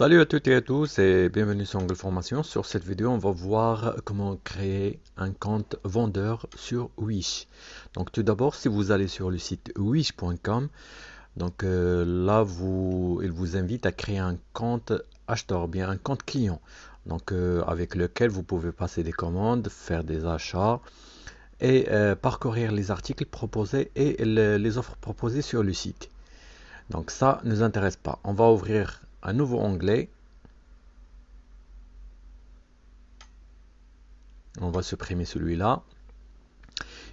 Salut à toutes et à tous et bienvenue sur Angle Formation. Sur cette vidéo, on va voir comment créer un compte vendeur sur Wish. Donc tout d'abord, si vous allez sur le site wish.com, donc euh, là, vous, il vous invite à créer un compte acheteur, bien un compte client, donc euh, avec lequel vous pouvez passer des commandes, faire des achats et euh, parcourir les articles proposés et les offres proposées sur le site. Donc ça ne nous intéresse pas. On va ouvrir un nouveau onglet. On va supprimer celui-là.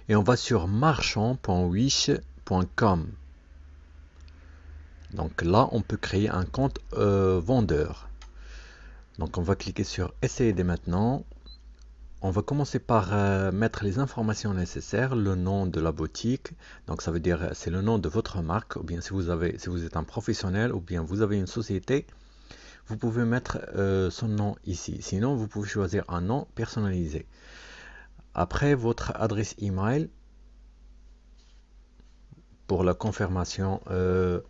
Et on va sur marchand.wish.com. Donc là, on peut créer un compte euh, vendeur. Donc on va cliquer sur essayer dès maintenant. On va commencer par euh, mettre les informations nécessaires, le nom de la boutique, donc ça veut dire c'est le nom de votre marque, ou bien si vous, êtes un professionnel, ou bien vous avez une société, vous pouvez mettre euh, son nom ici. Sinon, vous pouvez choisir un nom personnalisé. Après, votre adresse email pour la confirmation, euh,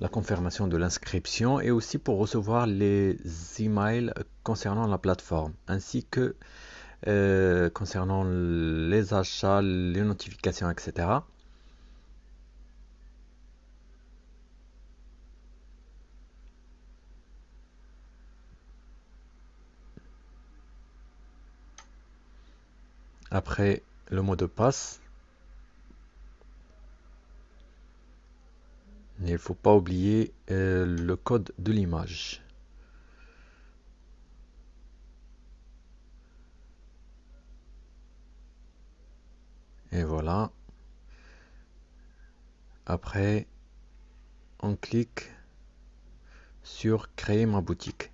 la confirmation de l'inscription et aussi pour recevoir les emails concernant la plateforme, ainsi que euh, concernant les achats, les notifications, etc. Après le mot de passe, il ne faut pas oublier euh, le code de l'image. Et voilà. Après on clique sur créer ma boutique.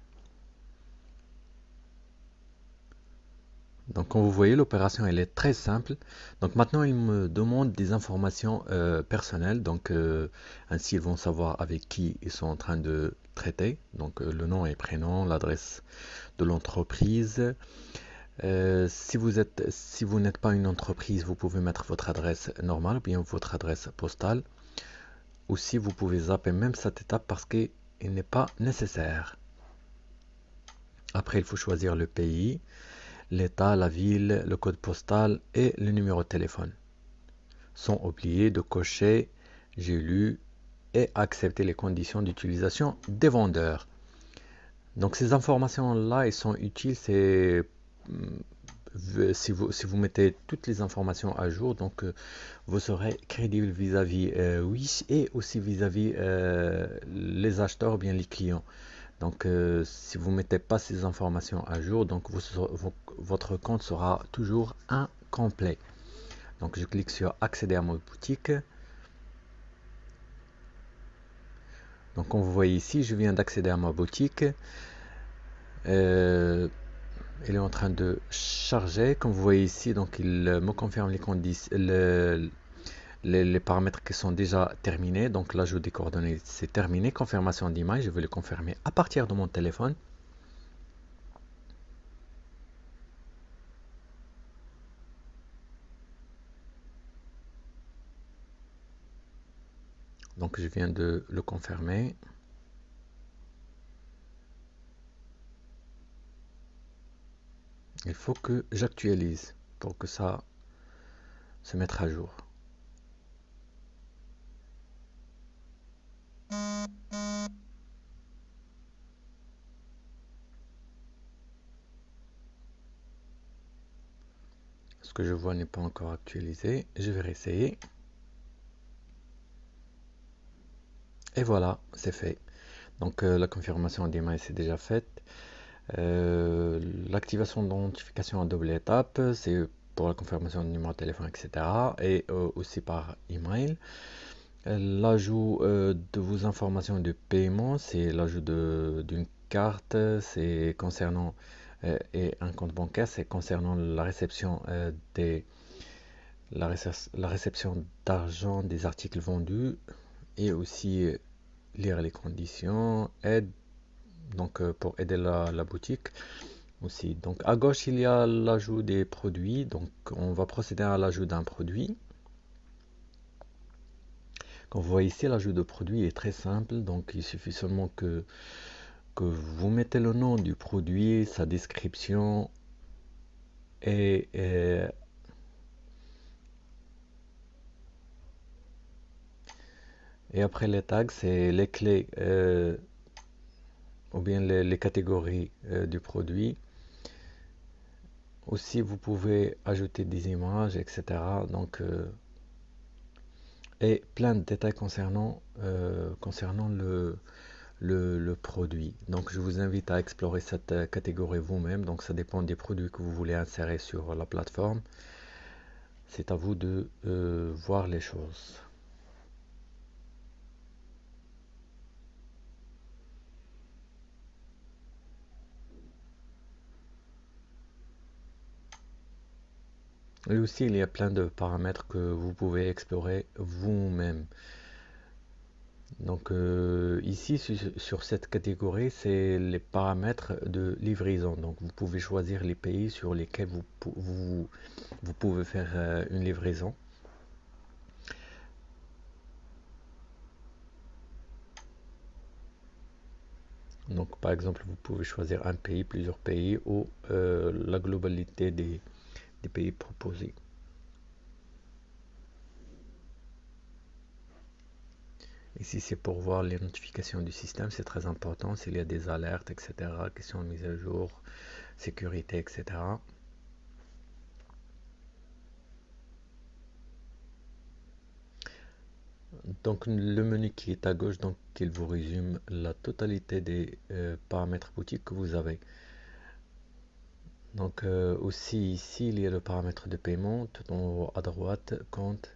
Donc comme vous voyez l'opération elle est très simple. Donc maintenant il me demande des informations euh, personnelles. Donc euh, ainsi ils vont savoir avec qui ils sont en train de traiter. Donc euh, le nom et prénom l'adresse de l'entreprise euh, si vous n'êtes pas une entreprise, vous pouvez mettre votre adresse normale ou bien votre adresse postale. Ou si vous pouvez zapper même cette étape parce qu'il n'est pas nécessaire. Après, il faut choisir le pays, l'état, la ville, le code postal et le numéro de téléphone. Sans oublier de cocher j'ai lu et accepter les conditions d'utilisation des vendeurs. Donc ces informations là, elles sont utiles, si vous, si vous mettez toutes les informations à jour, donc euh, vous serez crédible vis-à-vis euh, Wish et aussi vis-à-vis euh, les acheteurs ou bien les clients. Donc si vous mettez pas ces informations à jour, donc votre compte sera toujours incomplet. Donc je clique sur accéder à ma boutique. Donc comme vous voyez ici, je viens d'accéder à ma boutique il est en train de charger. Comme vous voyez ici donc il me confirme les les, paramètres qui sont déjà terminés. Donc l'ajout des coordonnées c'est terminé. Confirmation d'image je vais le confirmer à partir de mon téléphone. Donc je viens de le confirmer il faut que j'actualise pour que ça se mette à jour. Ce que je vois n'est pas encore actualisé. Je vais réessayer. Et voilà, c'est fait. Donc euh, la confirmation d'email c'est déjà faite. Euh, l'activation d'identification à double étape, c'est pour la confirmation du numéro de téléphone, etc. Et euh, aussi par email. L'ajout euh, de vos informations de paiement, c'est l'ajout d'une carte, c'est concernant et un compte bancaire, c'est concernant la réception des la, réception d'argent des articles vendus et aussi lire les conditions, aide donc euh, pour aider la, boutique Donc à gauche, il y a l'ajout des produits. Donc on va procéder à l'ajout d'un produit. Comme vous voyez ici, l'ajout de produit est très simple. Donc il suffit seulement que, euh, vous mettez le nom du produit, sa description et, et, après les tags, c'est les clés euh, ou bien les, catégories euh, du produit. Aussi, vous pouvez ajouter des images, etc. Donc, et plein de détails concernant, concernant le, le, produit. Donc je vous invite à explorer cette euh, catégorie vous-même. Donc ça dépend des produits que vous voulez insérer sur la plateforme. C'est à vous de euh, voir les choses. Et aussi, il y a plein de paramètres que vous pouvez explorer vous-même. Donc euh, ici sur cette catégorie, c'est les paramètres de livraison. Donc vous pouvez choisir les pays sur lesquels vous, vous, pouvez faire euh, une livraison. Donc par exemple, vous pouvez choisir un pays, plusieurs pays ou euh, la globalité des pays proposés. Ici, c'est pour voir les notifications du système, c'est très important s'il y a des alertes, etc., questions de mise à jour, sécurité, etc. Donc le menu qui est à gauche, donc il vous résume la totalité des euh, paramètres boutiques que vous avez. Donc euh, aussi ici il y a le paramètre de paiement, tout en haut à droite, compte,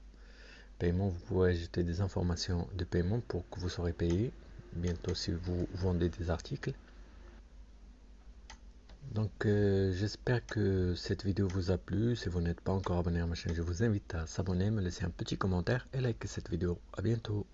vous pouvez ajouter des informations de paiement pour que vous serez payé bientôt si vous vendez des articles. Donc euh, j'espère que cette vidéo vous a plu. Si vous n'êtes pas encore abonné à ma chaîne, je vous invite à s'abonner, me laisser un petit commentaire et liker cette vidéo. À bientôt.